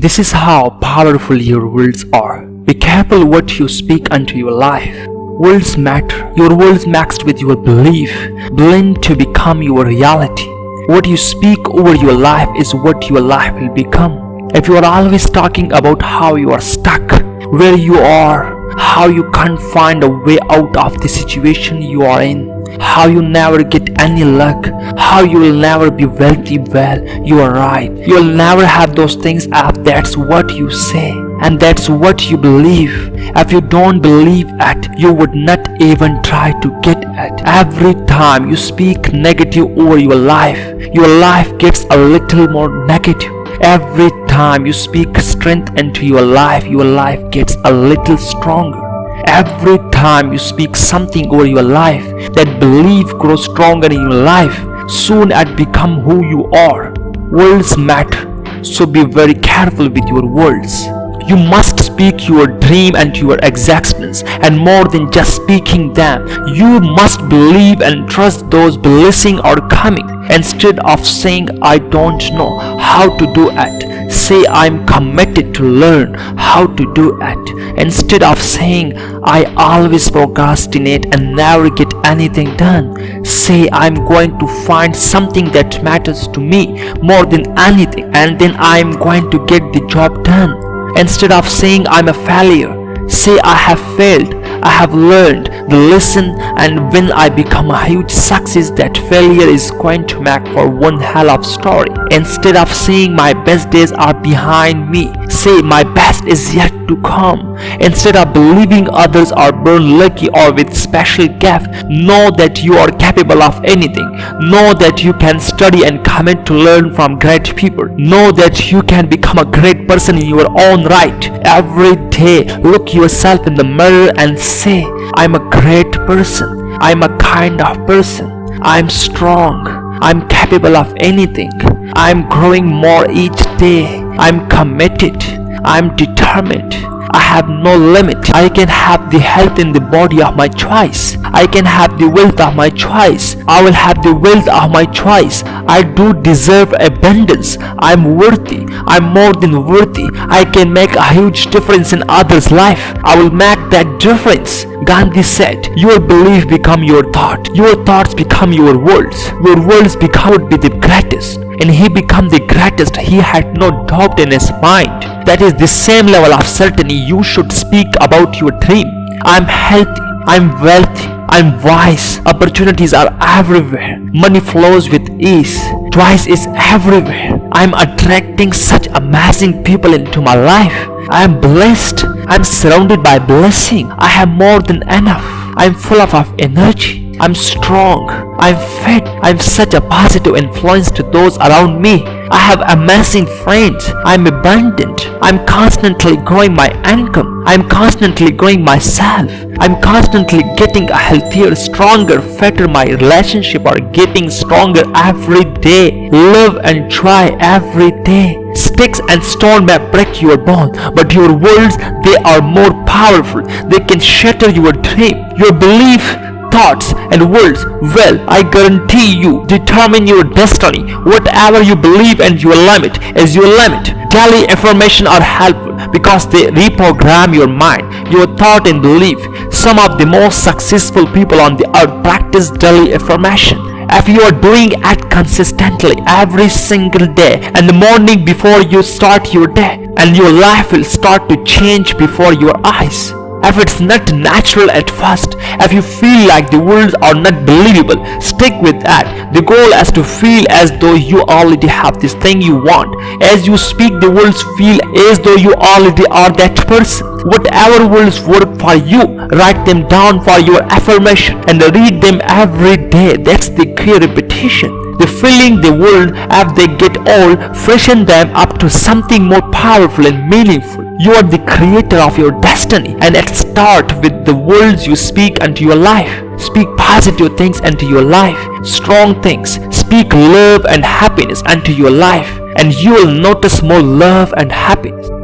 This is how powerful your words are. Be careful what you speak unto your life. Words matter. Your words mixed with your belief blend to become your reality. What you speak over your life is what your life will become. If you are always talking about how you are stuck, where you are, how you can't find a way out of the situation you are in, how you never get any luck, how you will never be wealthy, well, you are right. You'll never have those things if that's what you say and that's what you believe. If you don't believe it, you would not even try to get it. Every time you speak negative over your life, your life gets a little more negative. Every time you speak strength into your life, your life gets a little stronger. Every time you speak something over your life, that belief grows stronger in your life. Soon it become who you are. Words matter, so be very careful with your words. You must speak your dream and your existence and more than just speaking them. You must believe and trust those blessings are coming. Instead of saying I don't know how to do it, say I'm committed to learn how to do it. Instead of saying I always procrastinate and never get anything done, say I'm going to find something that matters to me more than anything and then I'm going to get the job done. Instead of saying I'm a failure, say I have failed, I have learned the lesson and when I become a huge success that failure is going to make for one hell of story. Instead of saying my best days are behind me, say my best is yet to come. Instead of believing others are born lucky or with special gift, know that you are capable of anything. Know that you can study and commit to learn from great people. Know that you can become a great person in your own right. Every day, look yourself in the mirror and say, I'm a great person. I'm a kind of person. I'm strong. I'm capable of anything. I'm growing more each day. I'm committed. I'm determined. I have no limit. I can have the health in the body of my choice. I can have the wealth of my choice. I will have the wealth of my choice. I do deserve abundance. I'm worthy. I'm more than worthy. I can make a huge difference in others' life. I will make that difference. Gandhi said, your belief become your thought. Your thoughts become your words. Your words become would be the greatest. And he become the greatest. He had no doubt in his mind. That is the same level of certainty you should speak about your dream. I'm healthy. I'm wealthy i'm wise opportunities are everywhere money flows with ease twice is everywhere i'm attracting such amazing people into my life i am blessed i'm surrounded by blessing i have more than enough i'm full of, energy I'm strong. I'm fit. I'm such a positive influence to those around me. I have amazing friends. I'm abundant. I'm constantly growing my income. I'm constantly growing myself. I'm constantly getting a healthier, stronger, fitter. My relationship are getting stronger every day. Live and try every day. Sticks and stone may break your bone, but your words, they are more powerful. They can shatter your dream. Your belief thoughts and words well I guarantee you determine your destiny whatever you believe and your limit is your limit daily affirmation are helpful because they reprogram your mind your thought and belief. Some of the most successful people on the earth practice daily affirmation if you are doing it consistently every single day and the morning before you start your day and your life will start to change before your eyes if it's not natural at first, if you feel like the words are not believable, stick with that. The goal is to feel as though you already have this thing you want. As you speak, the words feel as though you already are that person. Whatever words work for you, write them down for your affirmation and read them every day. That's the key The feeling the world as they get old, freshen them up to something more powerful and meaningful. You are the creator of your destiny and it starts with the words you speak unto your life. Speak positive things into your life, strong things. Speak love and happiness unto your life and you will notice more love and happiness.